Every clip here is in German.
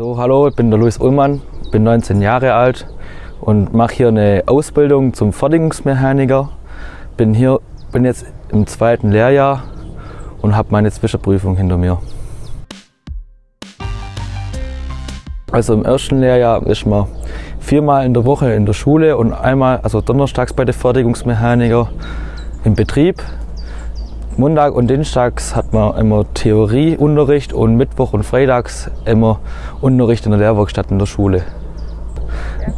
So, hallo, ich bin der Luis Ullmann, bin 19 Jahre alt und mache hier eine Ausbildung zum Fertigungsmechaniker. Bin hier, bin jetzt im zweiten Lehrjahr und habe meine Zwischenprüfung hinter mir. Also im ersten Lehrjahr ist man viermal in der Woche in der Schule und einmal, also donnerstags bei der Fertigungsmechaniker im Betrieb. Montag und Dienstags hat man immer Theorieunterricht und Mittwoch und Freitags immer Unterricht in der Lehrwerkstatt in der Schule.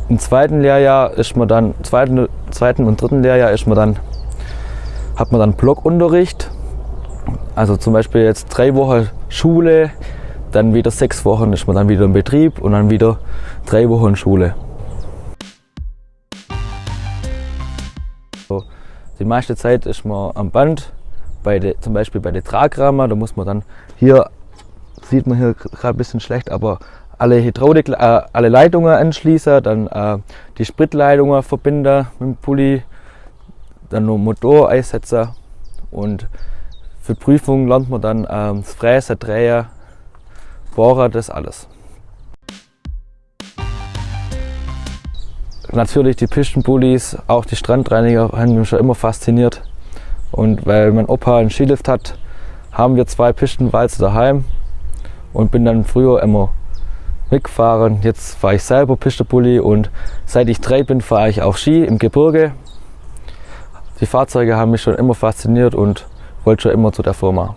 Im zweiten Lehrjahr ist man dann, zweiten, zweiten und dritten Lehrjahr ist man dann, hat man dann Blockunterricht. Also zum Beispiel jetzt drei Wochen Schule, dann wieder sechs Wochen ist man dann wieder im Betrieb und dann wieder drei Wochen Schule. Die meiste Zeit ist man am Band, bei de, zum Beispiel bei der Tragrahmen, da muss man dann hier, sieht man hier gerade ein bisschen schlecht, aber alle Hydraulik, äh, alle Leitungen anschließen, dann äh, die Spritleitungen verbinden mit dem Pulli, dann noch Motor einsetzen und für Prüfungen lernt man dann äh, das Fräsen, Drehen, Bohrer, das alles. Natürlich die Pistenbullis, auch die Strandreiniger haben mich schon immer fasziniert. Und weil mein Opa einen Skilift hat, haben wir zwei Pistenwalze daheim und bin dann früher immer mitgefahren. Jetzt fahre ich selber Pistenbully und seit ich drei bin, fahre ich auch Ski im Gebirge. Die Fahrzeuge haben mich schon immer fasziniert und wollte schon immer zu der Firma.